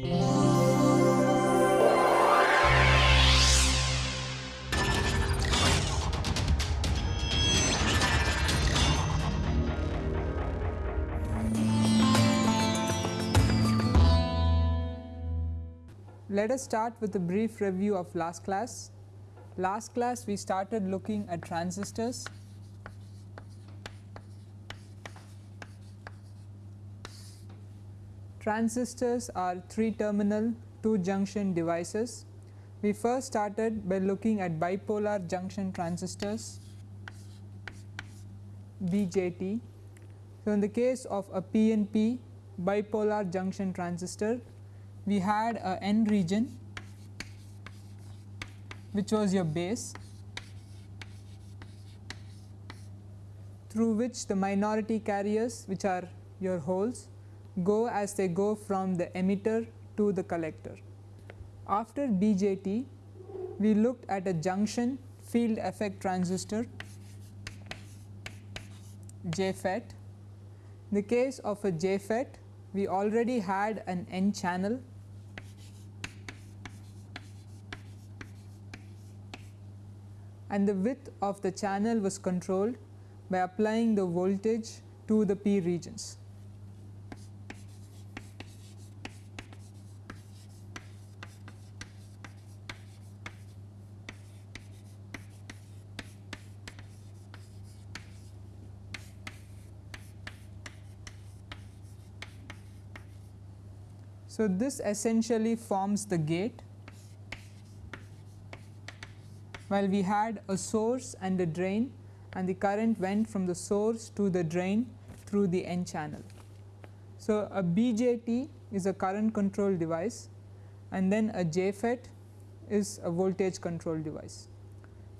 Let us start with a brief review of last class. Last class we started looking at transistors. Transistors are 3 terminal 2 junction devices. We first started by looking at bipolar junction transistors BJT. So, in the case of a PNP bipolar junction transistor we had a n region which was your base through which the minority carriers which are your holes go as they go from the emitter to the collector. After BJT we looked at a junction field effect transistor JFET. In the case of a JFET we already had an N channel and the width of the channel was controlled by applying the voltage to the P regions. So, this essentially forms the gate while we had a source and a drain and the current went from the source to the drain through the N channel. So, a BJT is a current control device and then a JFET is a voltage control device.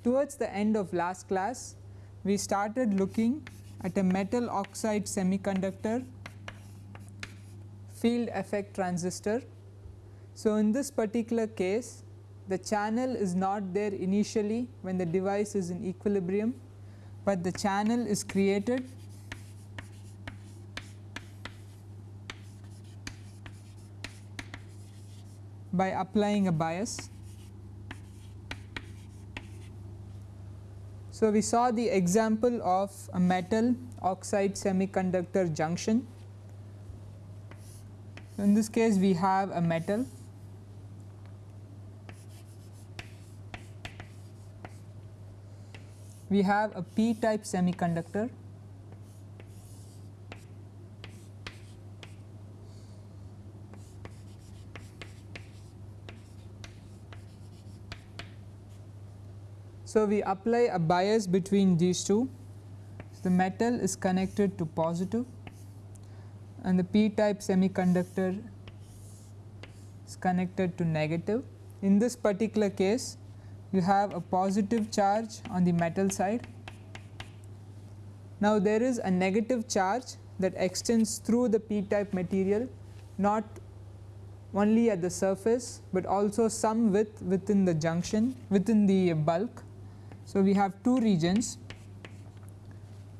Towards the end of last class we started looking at a metal oxide semiconductor field effect transistor. So, in this particular case the channel is not there initially when the device is in equilibrium, but the channel is created by applying a bias. So, we saw the example of a metal oxide semiconductor junction. In this case we have a metal. We have a p type semiconductor. So, we apply a bias between these two. So, the metal is connected to positive and the p type semiconductor is connected to negative. In this particular case you have a positive charge on the metal side. Now, there is a negative charge that extends through the p type material not only at the surface, but also some width within the junction within the bulk. So, we have two regions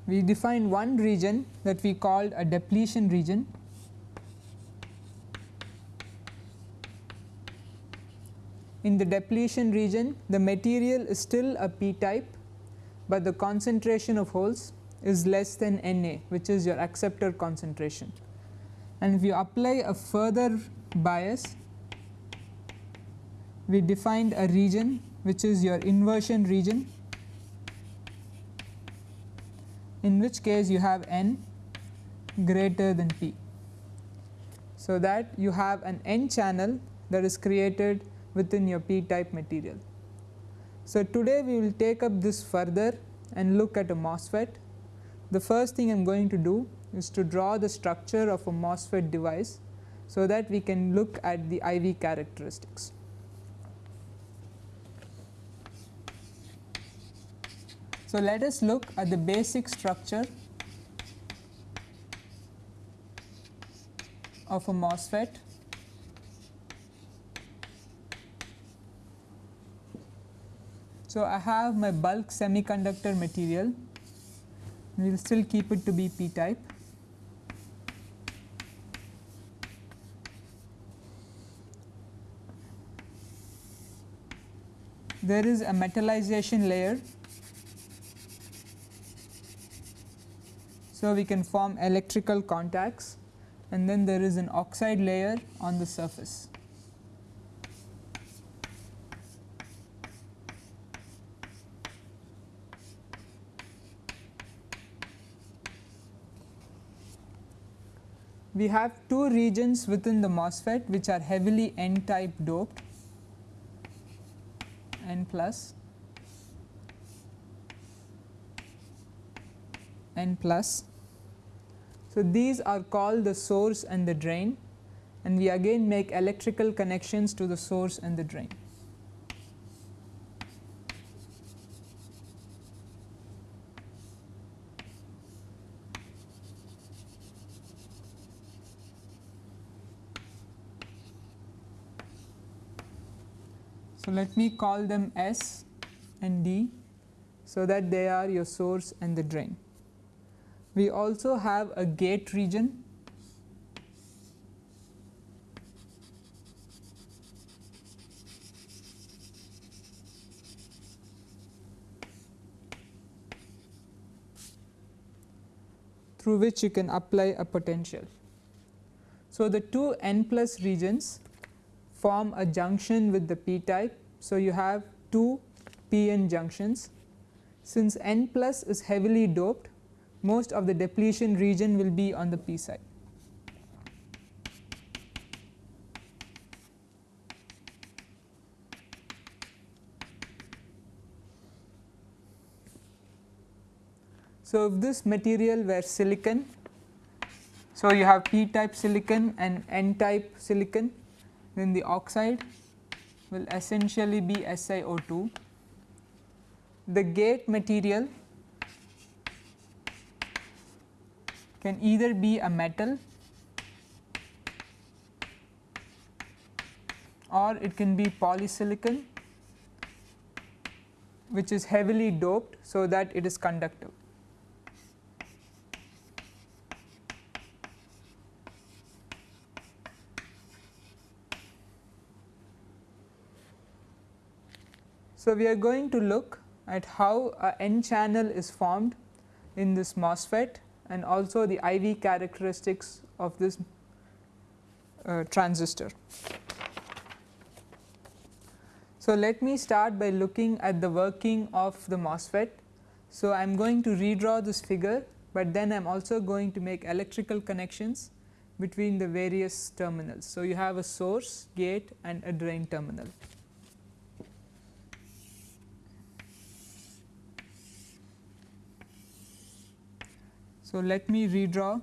we define one region that we called a depletion region In the depletion region the material is still a p type, but the concentration of holes is less than Na which is your acceptor concentration. And if you apply a further bias we defined a region which is your inversion region in which case you have n greater than p. So, that you have an n channel that is created within your p type material. So, today we will take up this further and look at a MOSFET. The first thing I am going to do is to draw the structure of a MOSFET device, so that we can look at the IV characteristics. So, let us look at the basic structure of a MOSFET So, I have my bulk semiconductor material we will still keep it to be p type. There is a metallization layer. So, we can form electrical contacts and then there is an oxide layer on the surface. We have two regions within the MOSFET which are heavily n type doped n plus n plus. So, these are called the source and the drain and we again make electrical connections to the source and the drain. So, let me call them S and D so that they are your source and the drain. We also have a gate region through which you can apply a potential. So, the two n plus regions form a junction with the p type. So, you have two p n junctions. Since n plus is heavily doped, most of the depletion region will be on the p side. So, if this material were silicon, so you have p type silicon and n type silicon then the oxide will essentially be SiO2. The gate material can either be a metal or it can be polysilicon which is heavily doped so that it is conductive. So, we are going to look at how a n channel is formed in this MOSFET and also the IV characteristics of this uh, transistor. So, let me start by looking at the working of the MOSFET. So, I am going to redraw this figure, but then I am also going to make electrical connections between the various terminals. So, you have a source, gate and a drain terminal. So, let me redraw.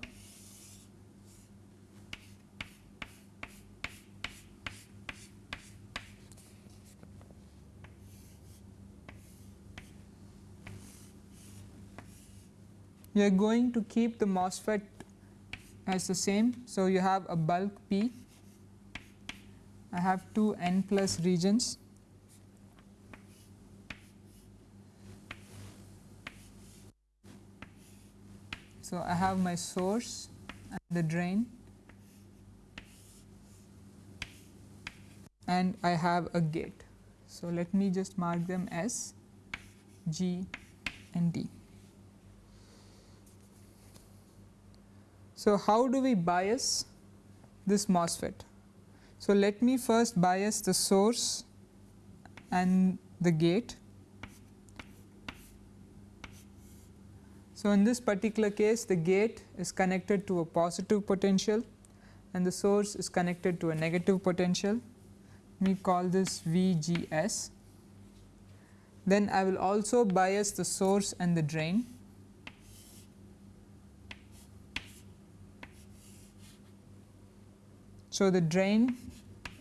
We are going to keep the MOSFET as the same. So, you have a bulk P, I have two n plus regions So, I have my source and the drain and I have a gate. So, let me just mark them as G and D. So, how do we bias this MOSFET? So, let me first bias the source and the gate So, in this particular case the gate is connected to a positive potential and the source is connected to a negative potential. We call this VGS. Then I will also bias the source and the drain. So, the drain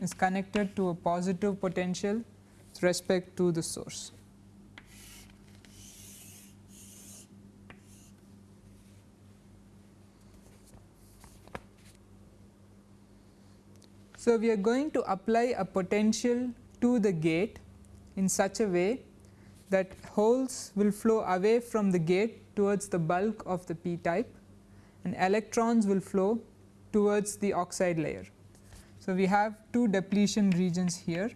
is connected to a positive potential with respect to the source. So, we are going to apply a potential to the gate in such a way that holes will flow away from the gate towards the bulk of the p type and electrons will flow towards the oxide layer. So, we have two depletion regions here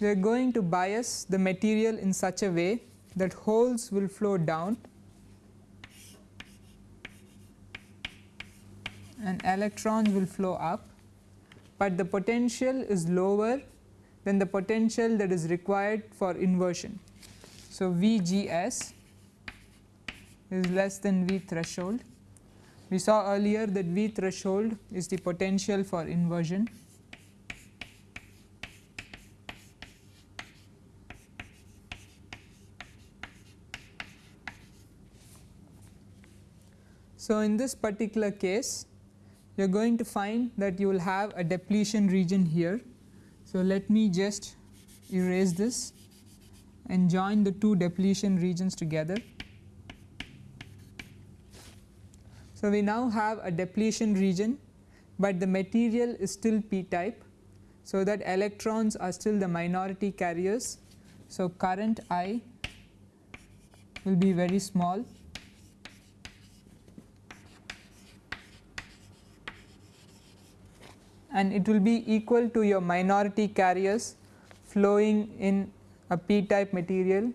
we are going to bias the material in such a way that holes will flow down and electrons will flow up, but the potential is lower than the potential that is required for inversion. So, VGS is less than V threshold. We saw earlier that V threshold is the potential for inversion. So, in this particular case you are going to find that you will have a depletion region here. So, let me just erase this and join the two depletion regions together. So, we now have a depletion region, but the material is still p type. So, that electrons are still the minority carriers. So, current I will be very small and it will be equal to your minority carriers flowing in a p type material.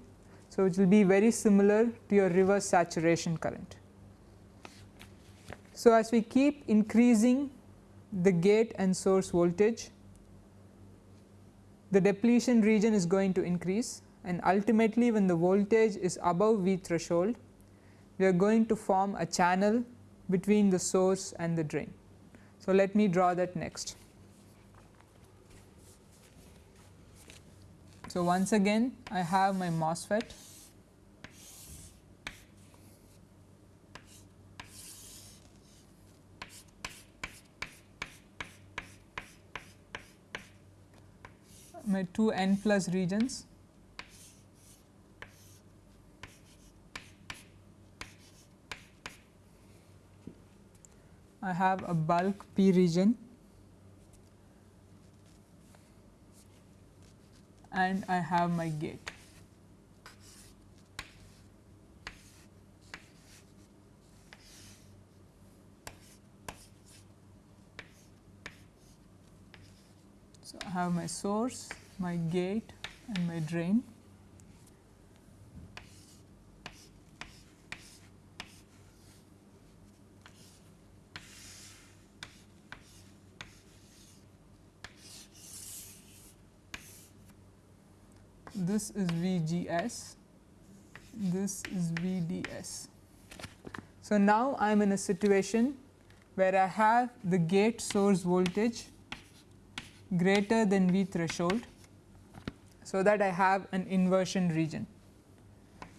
So, it will be very similar to your reverse saturation current. So, as we keep increasing the gate and source voltage, the depletion region is going to increase and ultimately when the voltage is above V threshold, we are going to form a channel between the source and the drain. So, let me draw that next. So, once again I have my MOSFET my two n plus regions I have a bulk P region and I have my gate. So, I have my source, my gate and my drain. This is VGS, this is VDS. So, now I am in a situation where I have the gate source voltage greater than V threshold. So, that I have an inversion region.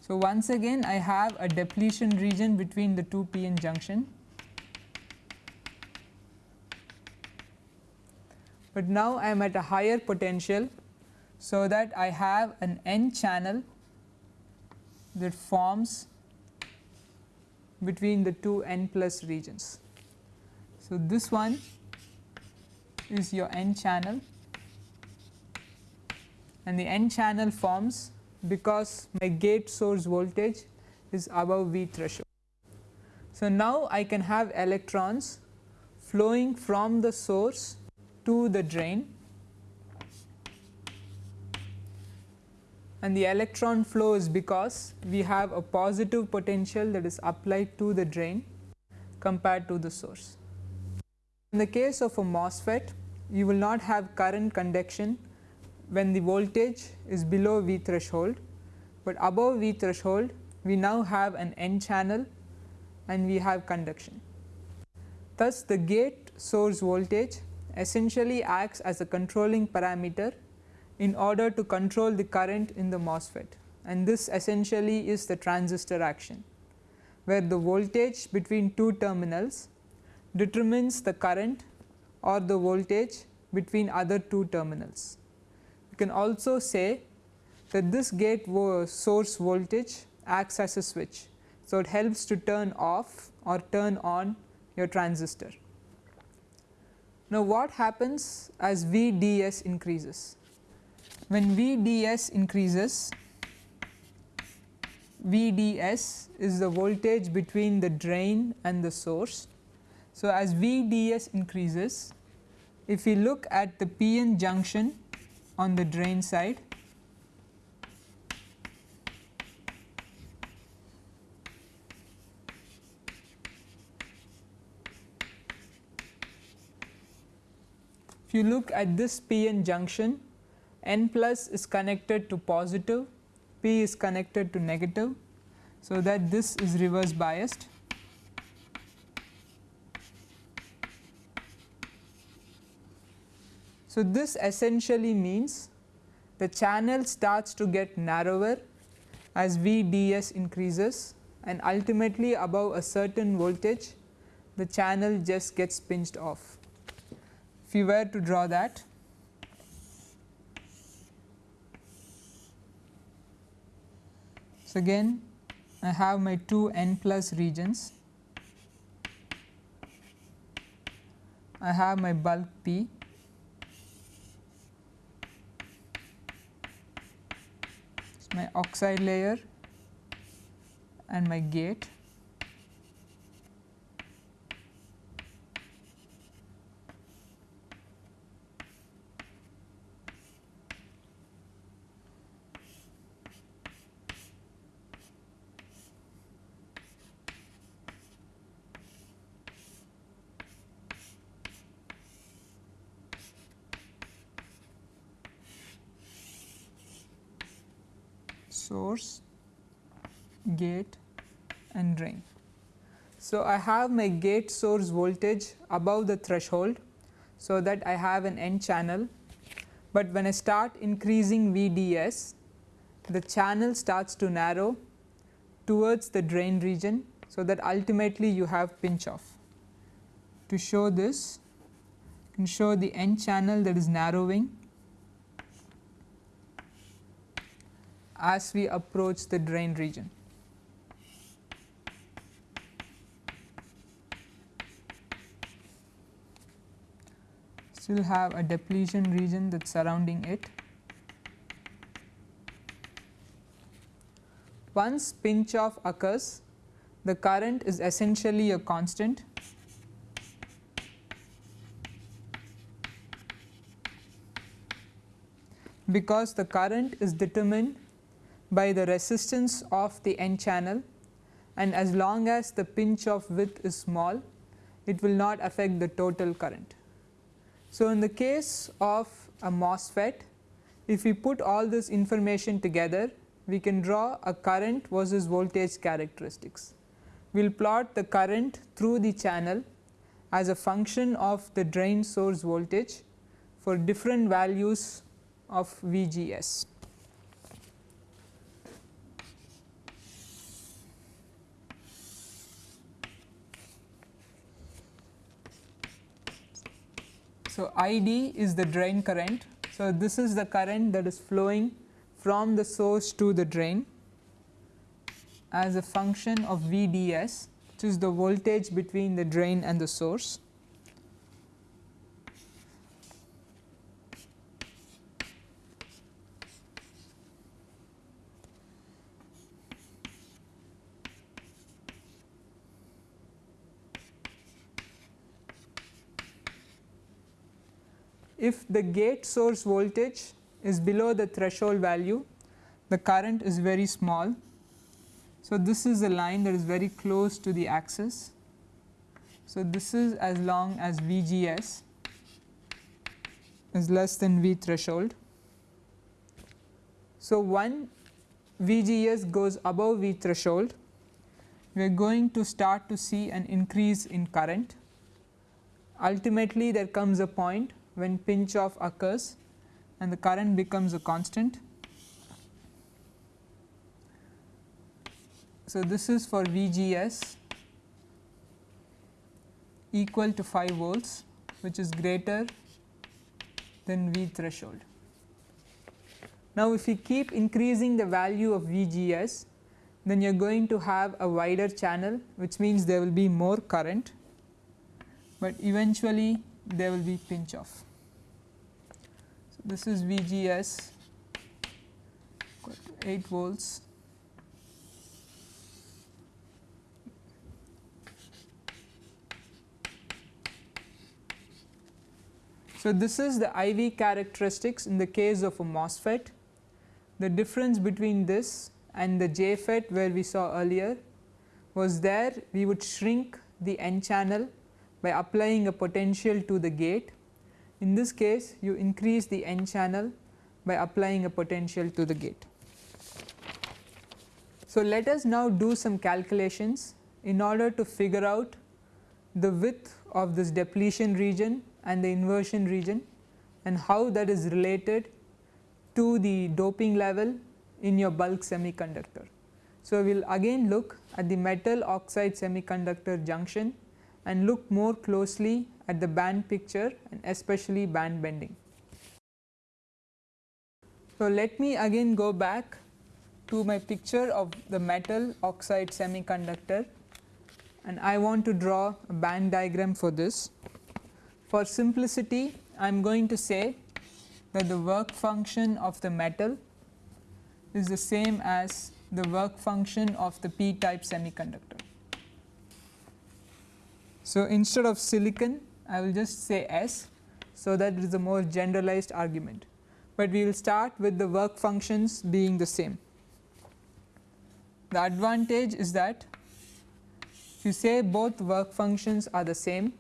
So, once again I have a depletion region between the two PN junction, but now I am at a higher potential so that I have an n channel that forms between the two n plus regions. So, this one is your n channel and the n channel forms because my gate source voltage is above V threshold. So, now I can have electrons flowing from the source to the drain and the electron flow is because we have a positive potential that is applied to the drain compared to the source. In the case of a MOSFET, you will not have current conduction when the voltage is below V threshold, but above V threshold we now have an N channel and we have conduction. Thus, the gate source voltage essentially acts as a controlling parameter in order to control the current in the MOSFET and this essentially is the transistor action where the voltage between two terminals determines the current or the voltage between other two terminals. You can also say that this gate source voltage acts as a switch. So, it helps to turn off or turn on your transistor. Now, what happens as VDS increases? When VDS increases VDS is the voltage between the drain and the source. So, as VDS increases if we look at the PN junction on the drain side If you look at this p-n junction n plus is connected to positive, p is connected to negative. So, that this is reverse biased. So, this essentially means the channel starts to get narrower as VDS increases and ultimately above a certain voltage the channel just gets pinched off. If you were to draw that so again I have my two n plus regions I have my bulk P my oxide layer and my gate. source, gate and drain. So, I have my gate source voltage above the threshold. So, that I have an n channel, but when I start increasing VDS the channel starts to narrow towards the drain region. So, that ultimately you have pinch off. To show this you can show the n channel that is narrowing as we approach the drain region. Still have a depletion region that is surrounding it. Once pinch off occurs, the current is essentially a constant because the current is determined by the resistance of the n channel and as long as the pinch off width is small it will not affect the total current. So, in the case of a MOSFET if we put all this information together we can draw a current versus voltage characteristics. We will plot the current through the channel as a function of the drain source voltage for different values of VGS. So, ID is the drain current. So, this is the current that is flowing from the source to the drain as a function of VDS which is the voltage between the drain and the source. If the gate source voltage is below the threshold value the current is very small. So, this is a line that is very close to the axis. So, this is as long as VGS is less than V threshold. So, one VGS goes above V threshold we are going to start to see an increase in current. Ultimately there comes a point when pinch off occurs and the current becomes a constant. So, this is for VGS equal to 5 volts which is greater than V threshold. Now, if we keep increasing the value of VGS then you are going to have a wider channel which means there will be more current, but eventually there will be pinch off. So, this is VGS 8 volts So, this is the IV characteristics in the case of a MOSFET. The difference between this and the JFET where we saw earlier was there we would shrink the n channel by applying a potential to the gate. In this case you increase the n channel by applying a potential to the gate. So, let us now do some calculations in order to figure out the width of this depletion region and the inversion region and how that is related to the doping level in your bulk semiconductor. So, we will again look at the metal oxide semiconductor junction and look more closely at the band picture and especially band bending. So, let me again go back to my picture of the metal oxide semiconductor and I want to draw a band diagram for this. For simplicity I am going to say that the work function of the metal is the same as the work function of the p type semiconductor. So, instead of silicon I will just say S. So, that is a more generalized argument, but we will start with the work functions being the same. The advantage is that if you say both work functions are the same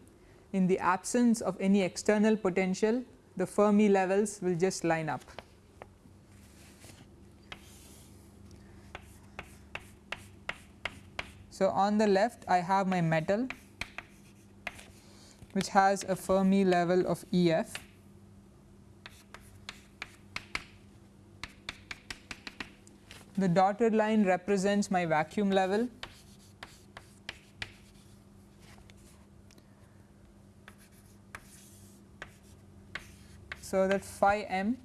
in the absence of any external potential the Fermi levels will just line up. So, on the left I have my metal which has a Fermi level of EF. The dotted line represents my vacuum level. So, that phi m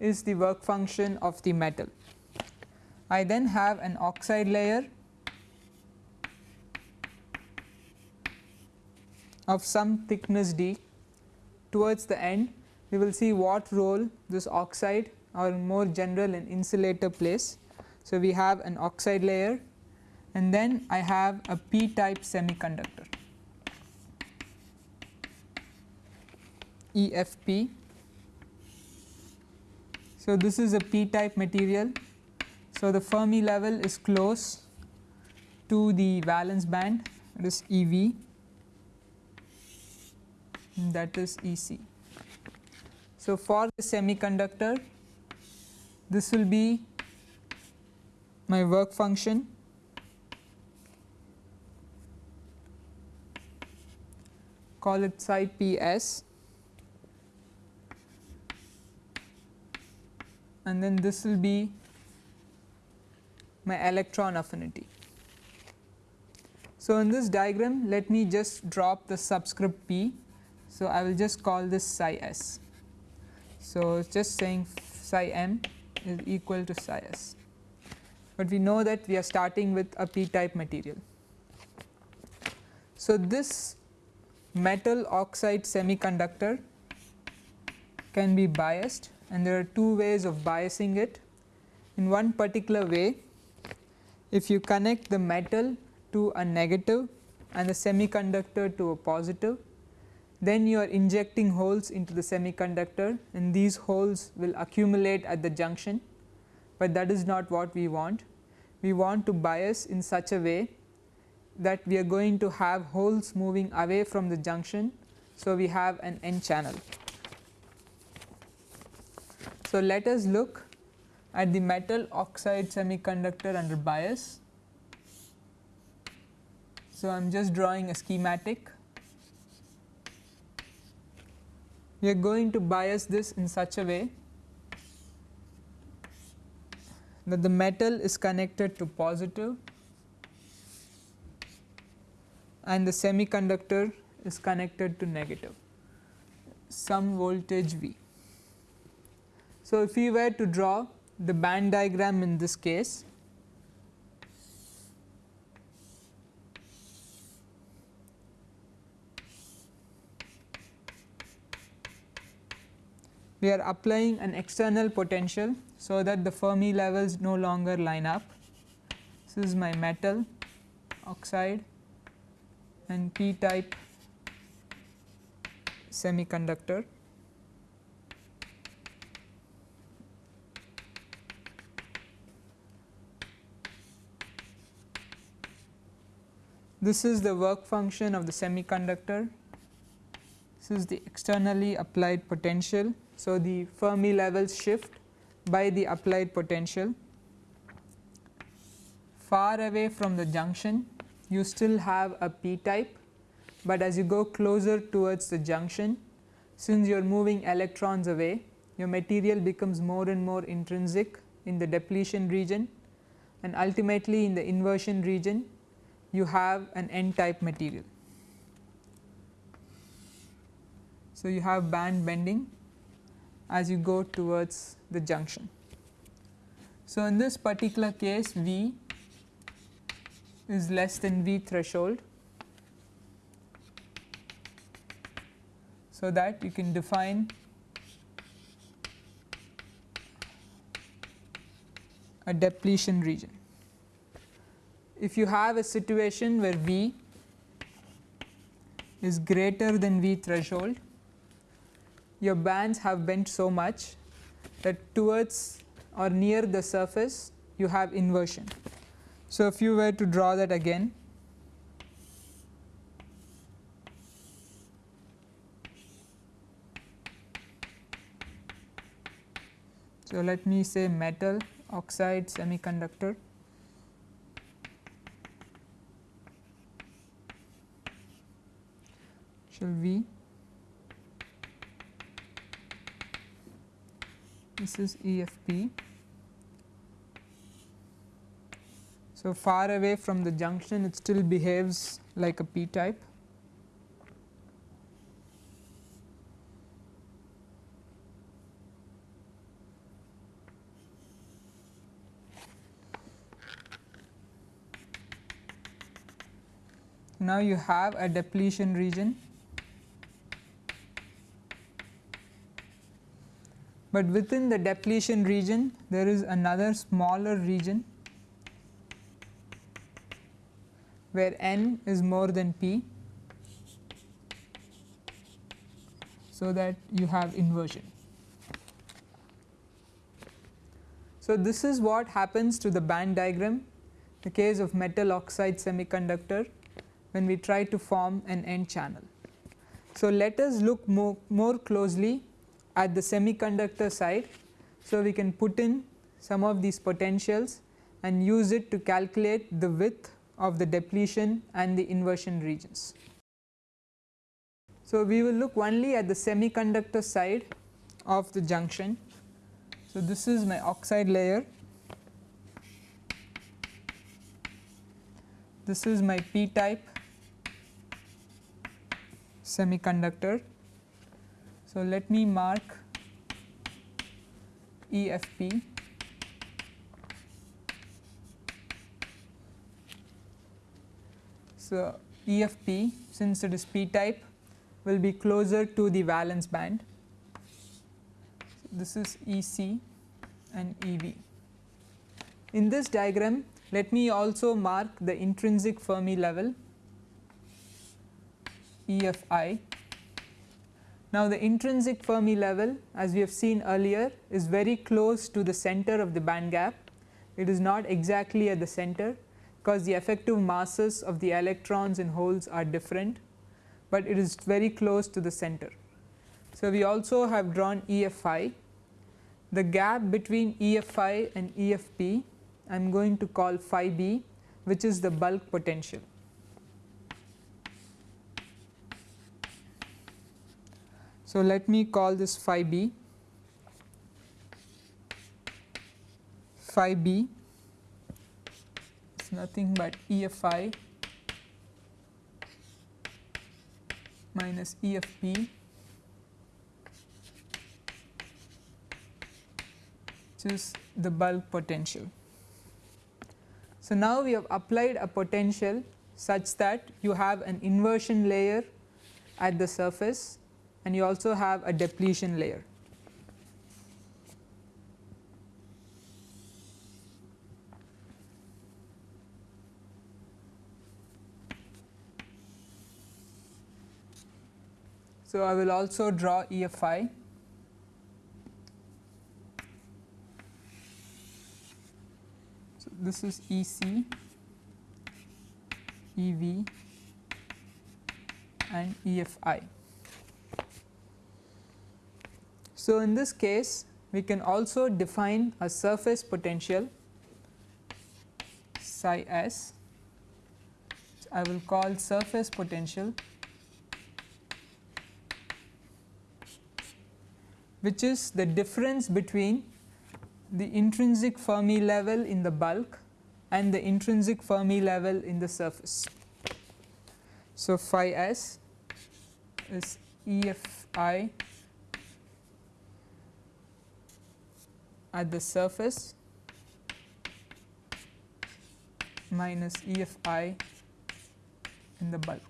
is the work function of the metal. I then have an oxide layer of some thickness d towards the end we will see what role this oxide or more general an insulator plays. So, we have an oxide layer and then I have a p type semiconductor EFP. So, this is a p type material. So, the Fermi level is close to the valence band it is EV that is EC. So, for the semiconductor this will be my work function call it psi PS and then this will be my electron affinity. So, in this diagram let me just drop the subscript p so, I will just call this psi s. So, just saying psi m is equal to psi s, but we know that we are starting with a p type material. So, this metal oxide semiconductor can be biased and there are two ways of biasing it. In one particular way if you connect the metal to a negative and the semiconductor to a positive then you are injecting holes into the semiconductor and these holes will accumulate at the junction, but that is not what we want. We want to bias in such a way that we are going to have holes moving away from the junction. So, we have an n channel. So, let us look at the metal oxide semiconductor under bias. So, I am just drawing a schematic we are going to bias this in such a way that the metal is connected to positive and the semiconductor is connected to negative some voltage V. So, if we were to draw the band diagram in this case we are applying an external potential. So, that the Fermi levels no longer line up. This is my metal oxide and p type semiconductor. This is the work function of the semiconductor. This is the externally applied potential. So, the Fermi levels shift by the applied potential. Far away from the junction you still have a p type, but as you go closer towards the junction since you are moving electrons away your material becomes more and more intrinsic in the depletion region and ultimately in the inversion region you have an n type material. So, you have band bending as you go towards the junction. So, in this particular case V is less than V threshold. So, that you can define a depletion region. If you have a situation where V is greater than V threshold, your bands have bent so much that towards or near the surface you have inversion. So, if you were to draw that again, so let me say metal oxide semiconductor. Shall we this is EFP So, far away from the junction it still behaves like a p type. Now, you have a depletion region, but within the depletion region there is another smaller region where n is more than p so that you have inversion. So, this is what happens to the band diagram the case of metal oxide semiconductor when we try to form an n channel. So, let us look more, more closely at the semiconductor side. So, we can put in some of these potentials and use it to calculate the width of the depletion and the inversion regions. So, we will look only at the semiconductor side of the junction. So, this is my oxide layer, this is my p type semiconductor. So, let me mark EFP So, EFP since it is p type will be closer to the valence band. So, this is EC and EV. In this diagram let me also mark the intrinsic Fermi level EFI. Now, the intrinsic Fermi level as we have seen earlier is very close to the center of the band gap. It is not exactly at the center, because the effective masses of the electrons and holes are different, but it is very close to the center. So, we also have drawn EFI. The gap between EFI and EFP I am going to call phi b which is the bulk potential. So, let me call this phi b, phi b is nothing but EFI minus EFP which is the bulk potential. So, now we have applied a potential such that you have an inversion layer at the surface and you also have a depletion layer. So, I will also draw EFI. So, this is EC EV and EFI. So, in this case we can also define a surface potential psi s I will call surface potential which is the difference between the intrinsic Fermi level in the bulk and the intrinsic Fermi level in the surface. So, phi s is EFI at the surface minus EFI in the bulk.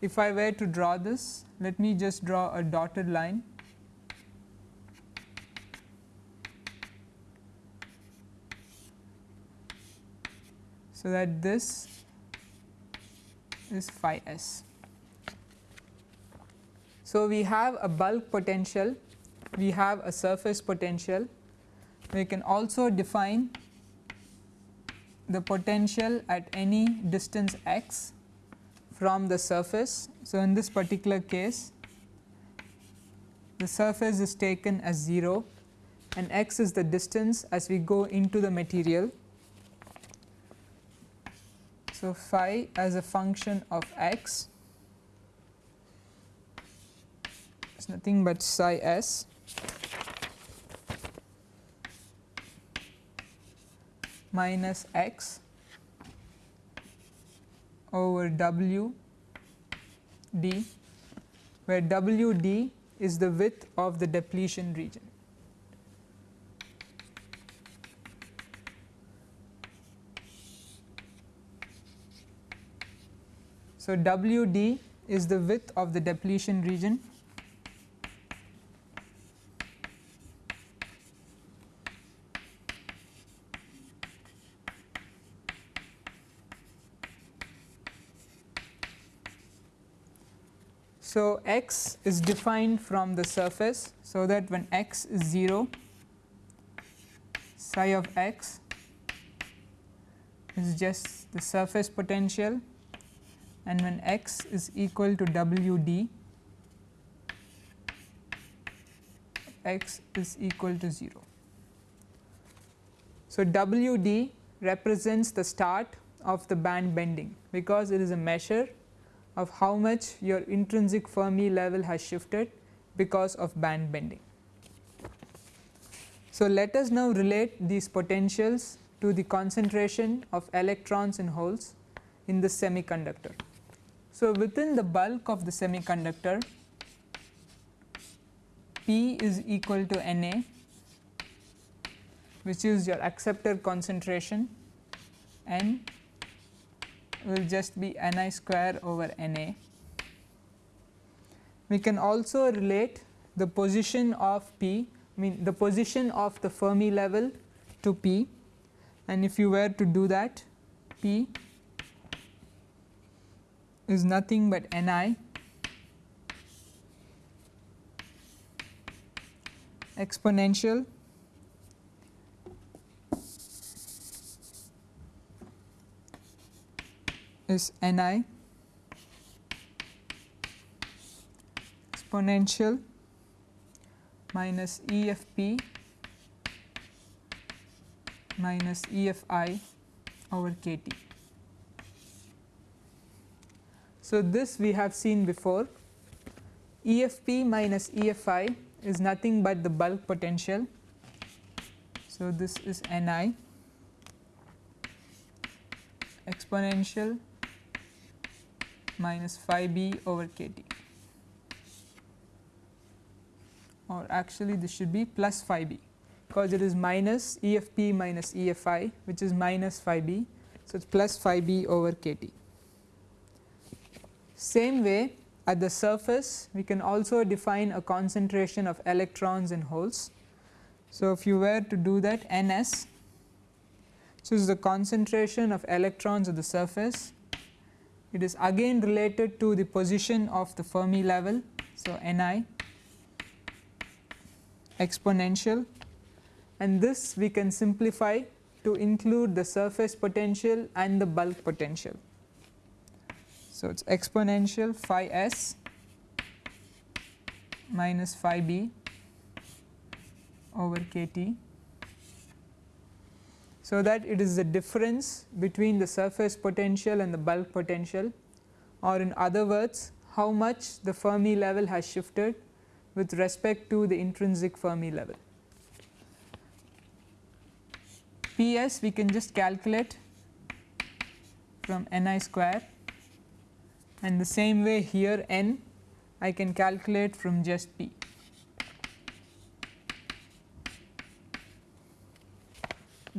If I were to draw this, let me just draw a dotted line so that this is phi s. So, we have a bulk potential, we have a surface potential, we can also define the potential at any distance x from the surface. So, in this particular case the surface is taken as 0 and x is the distance as we go into the material. So, phi as a function of x is nothing but psi s minus x over w d where w d is the width of the depletion region. So, W d is the width of the depletion region So, x is defined from the surface. So, that when x is 0 psi of x is just the surface potential and when x is equal to W d x is equal to 0. So, W d represents the start of the band bending because it is a measure of how much your intrinsic Fermi level has shifted because of band bending. So, let us now relate these potentials to the concentration of electrons in holes in the semiconductor. So, within the bulk of the semiconductor P is equal to Na which is your acceptor concentration N will just be Ni square over Na. We can also relate the position of P I mean the position of the Fermi level to P and if you were to do that P is nothing but Ni exponential is Ni exponential minus EFP minus EFI over kT. So, this we have seen before EFP minus EFI is nothing but the bulk potential. So, this is Ni exponential minus phi b over kT or actually this should be plus phi b because it is minus EFP minus EFI which is minus phi b. So, it is plus phi b over kT. Same way at the surface we can also define a concentration of electrons in holes. So, if you were to do that Ns, so this is the concentration of electrons at the surface, it is again related to the position of the Fermi level. So, Ni exponential and this we can simplify to include the surface potential and the bulk potential. So, it is exponential phi s minus phi b over k t. So, that it is the difference between the surface potential and the bulk potential or in other words how much the Fermi level has shifted with respect to the intrinsic Fermi level. P s we can just calculate from n i square and the same way here n I can calculate from just P.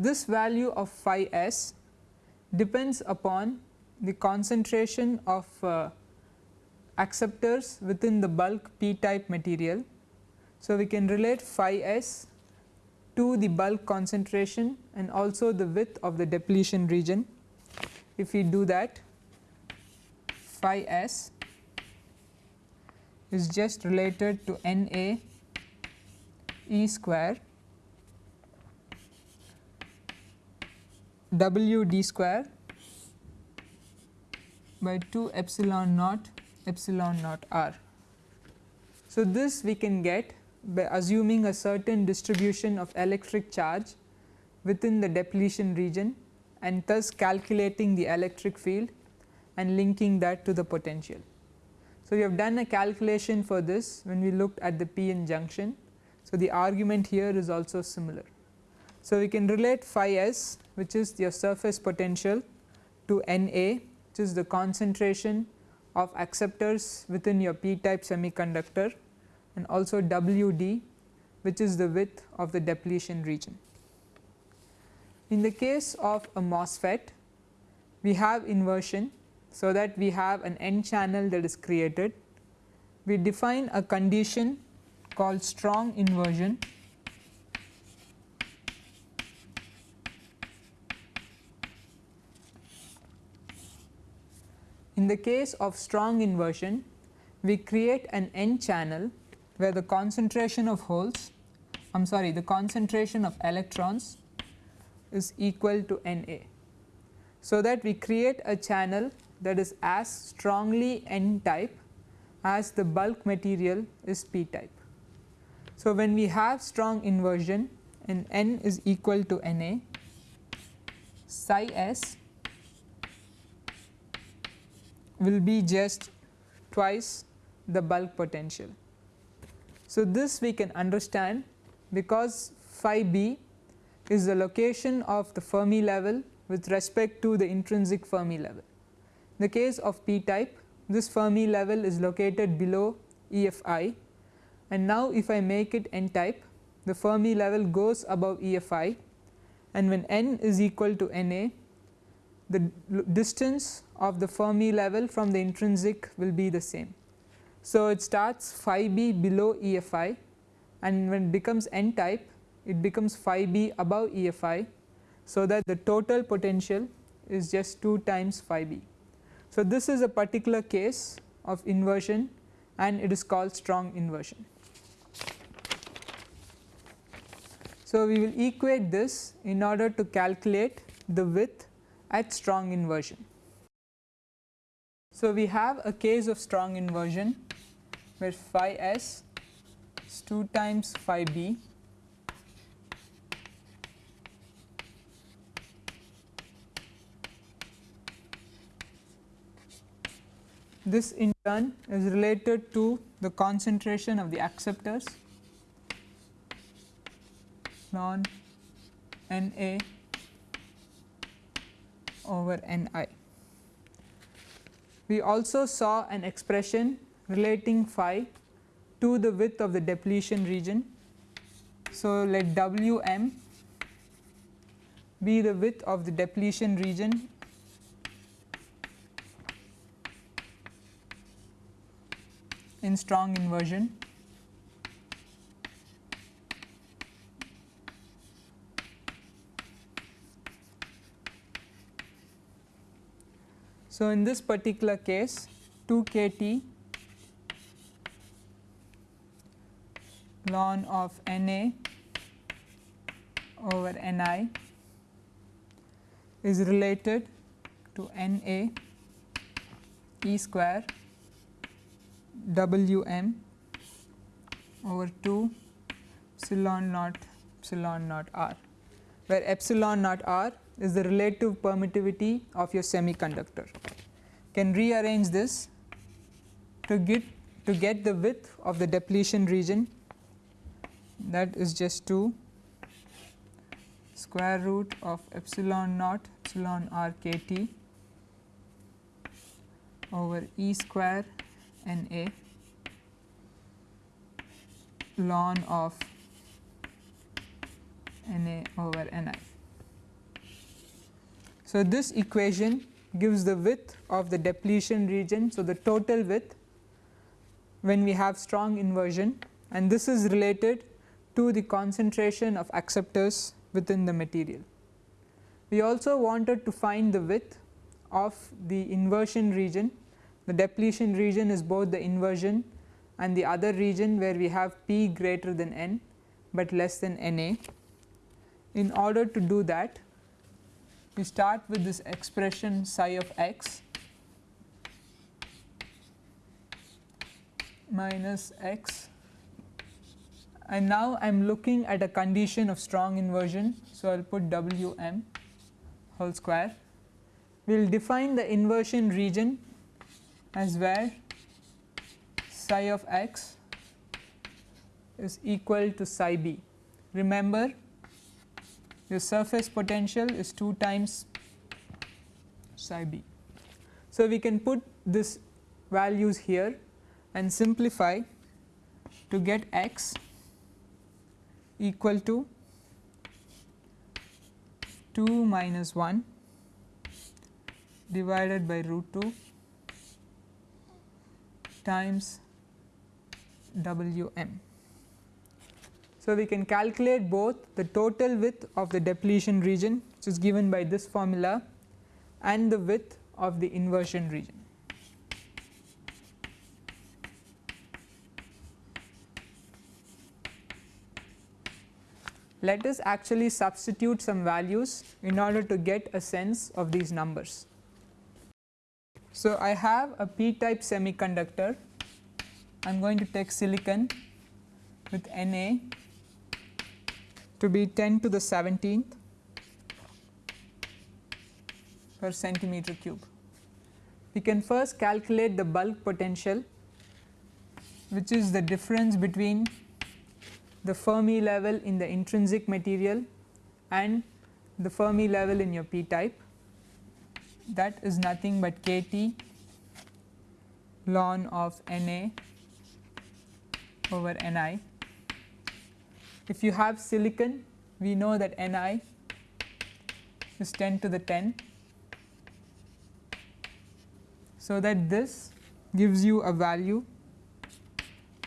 This value of phi s depends upon the concentration of uh, acceptors within the bulk p type material. So, we can relate phi s to the bulk concentration and also the width of the depletion region. If we do that phi s is just related to N A E square W d square by 2 epsilon naught epsilon naught r. So, this we can get by assuming a certain distribution of electric charge within the depletion region and thus calculating the electric field and linking that to the potential. So, we have done a calculation for this when we looked at the p-n junction. So, the argument here is also similar. So, we can relate phi s which is your surface potential to N A which is the concentration of acceptors within your p type semiconductor and also W d which is the width of the depletion region. In the case of a MOSFET we have inversion so that we have an n channel that is created. We define a condition called strong inversion In the case of strong inversion, we create an n channel where the concentration of holes, I am sorry the concentration of electrons is equal to N A. So, that we create a channel that is as strongly n type as the bulk material is p type. So, when we have strong inversion and n is equal to n a psi s will be just twice the bulk potential. So, this we can understand because phi b is the location of the Fermi level with respect to the intrinsic Fermi level. In the case of p type this Fermi level is located below EFI and now if I make it n type the Fermi level goes above EFI and when n is equal to Na the distance of the Fermi level from the intrinsic will be the same. So, it starts phi b below EFI and when it becomes n type it becomes phi b above EFI. So, that the total potential is just 2 times phi b. So, this is a particular case of inversion and it is called strong inversion. So, we will equate this in order to calculate the width at strong inversion. So, we have a case of strong inversion where phi s is 2 times phi b This in turn is related to the concentration of the acceptors ln N A over N i. We also saw an expression relating phi to the width of the depletion region. So, let W m be the width of the depletion region in strong inversion. So, in this particular case 2 k T ln of N A over N i is related to N A E square W m over 2 epsilon naught epsilon naught r, where epsilon naught r is the relative permittivity of your semiconductor. Can rearrange this to get to get the width of the depletion region that is just 2 square root of epsilon naught epsilon r k t over E square n A ln of n A over n i. So, this equation gives the width of the depletion region. So, the total width when we have strong inversion and this is related to the concentration of acceptors within the material. We also wanted to find the width of the inversion region. The depletion region is both the inversion and the other region where we have P greater than n, but less than N A. In order to do that, we start with this expression psi of x minus x and now I am looking at a condition of strong inversion. So, I will put W m whole square. We will define the inversion region as where psi of x is equal to psi b. Remember the surface potential is 2 times psi b. So, we can put this values here and simplify to get x equal to 2 minus 1 divided by root 2 times W m. So, we can calculate both the total width of the depletion region which is given by this formula and the width of the inversion region. Let us actually substitute some values in order to get a sense of these numbers. So, I have a p type semiconductor I am going to take silicon with Na to be 10 to the 17th per centimeter cube. We can first calculate the bulk potential which is the difference between the Fermi level in the intrinsic material and the Fermi level in your p type that is nothing but k t ln of N A over N i. If you have silicon we know that N i is 10 to the 10. So, that this gives you a value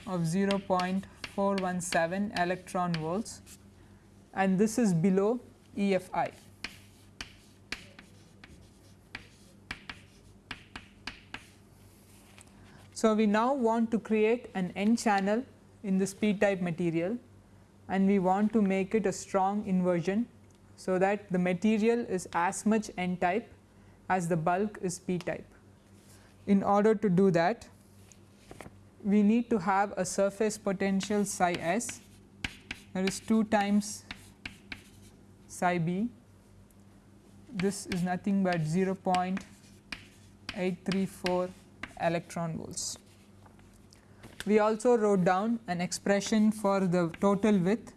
of 0.417 electron volts and this is below EFI. So, we now want to create an n channel in this p type material and we want to make it a strong inversion. So, that the material is as much n type as the bulk is p type. In order to do that we need to have a surface potential psi s that is 2 times psi b this is nothing but 0.834 electron volts. We also wrote down an expression for the total width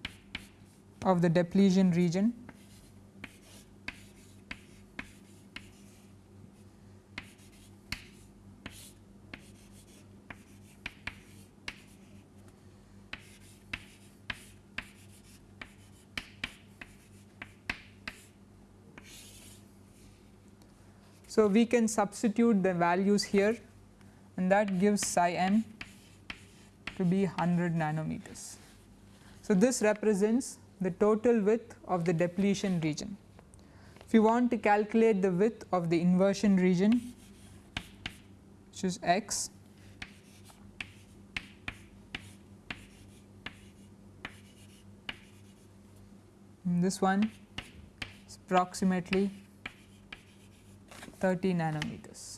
of the depletion region. So, we can substitute the values here and that gives psi m to be 100 nanometers. So, this represents the total width of the depletion region. If you want to calculate the width of the inversion region which is x this one is approximately 30 nanometers.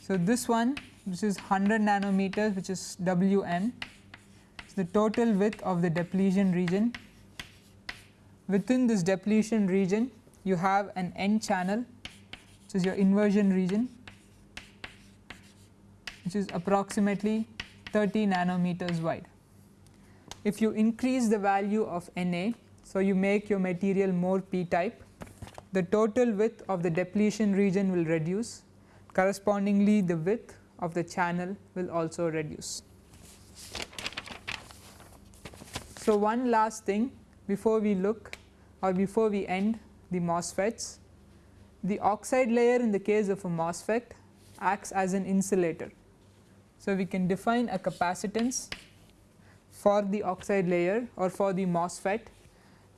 So, this one which is 100 nanometers which is WN is the total width of the depletion region. Within this depletion region you have an n channel which is your inversion region which is approximately 30 nanometers wide. If you increase the value of Na, so you make your material more p type, the total width of the depletion region will reduce correspondingly the width of the channel will also reduce. So, one last thing before we look or before we end the MOSFETs, the oxide layer in the case of a MOSFET acts as an insulator. So, we can define a capacitance for the oxide layer or for the MOSFET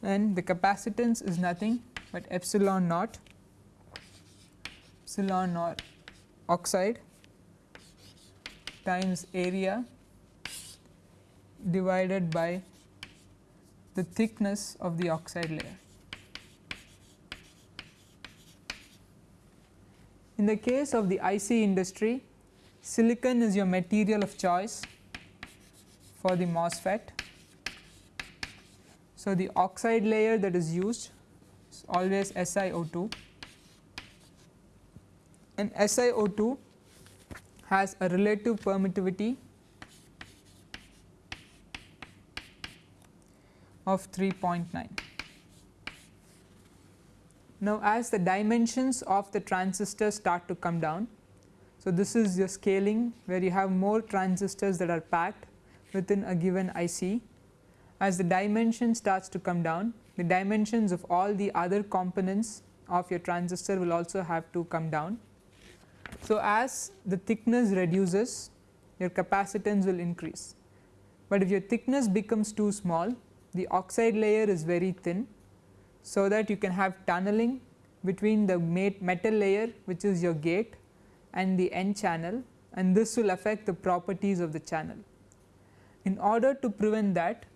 and the capacitance is nothing but epsilon naught epsilon naught oxide times area divided by the thickness of the oxide layer. In the case of the IC industry, silicon is your material of choice for the MOSFET. So, the oxide layer that is used is always SiO2 and SiO2 has a relative permittivity of 3.9. Now, as the dimensions of the transistor start to come down, so this is your scaling where you have more transistors that are packed within a given IC. As the dimension starts to come down, the dimensions of all the other components of your transistor will also have to come down. So, as the thickness reduces, your capacitance will increase, but if your thickness becomes too small, the oxide layer is very thin so that you can have tunneling between the metal layer which is your gate and the n channel and this will affect the properties of the channel. In order to prevent that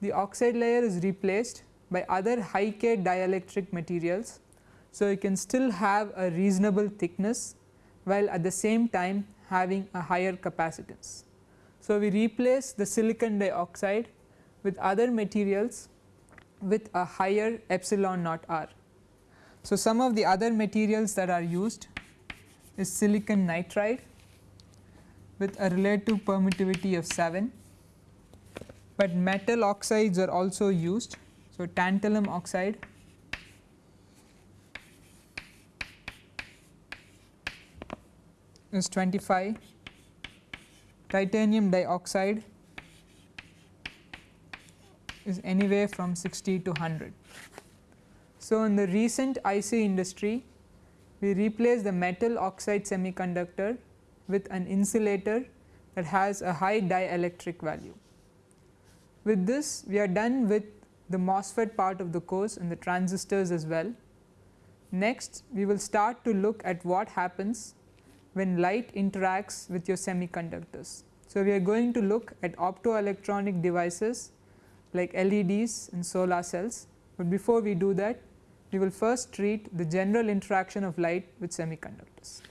the oxide layer is replaced by other high K dielectric materials. So, you can still have a reasonable thickness while at the same time having a higher capacitance. So, we replace the silicon dioxide with other materials with a higher epsilon naught r. So, some of the other materials that are used is silicon nitride with a relative permittivity of 7, but metal oxides are also used. So, tantalum oxide is 25, titanium dioxide is anywhere from 60 to 100. So, in the recent IC industry we replace the metal oxide semiconductor with an insulator that has a high dielectric value. With this we are done with the MOSFET part of the course and the transistors as well. Next we will start to look at what happens when light interacts with your semiconductors. So, we are going to look at optoelectronic devices like LEDs and solar cells, but before we do that we will first treat the general interaction of light with semiconductors.